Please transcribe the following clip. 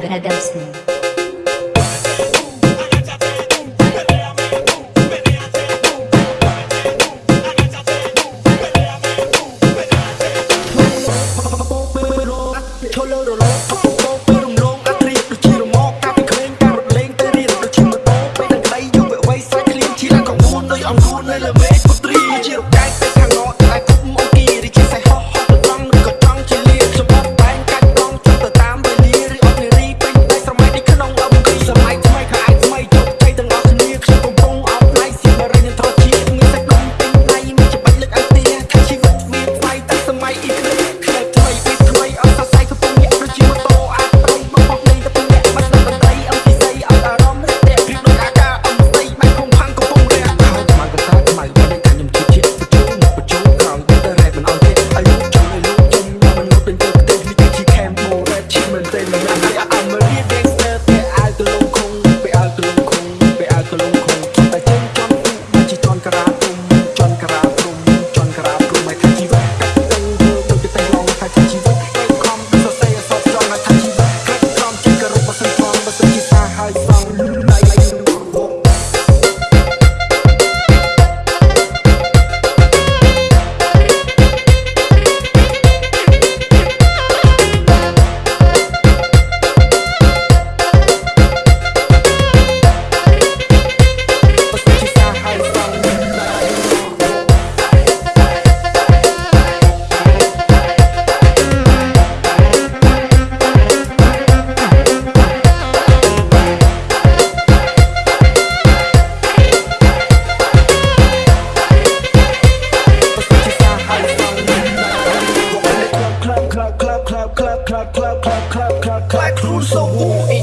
Production. recurso algum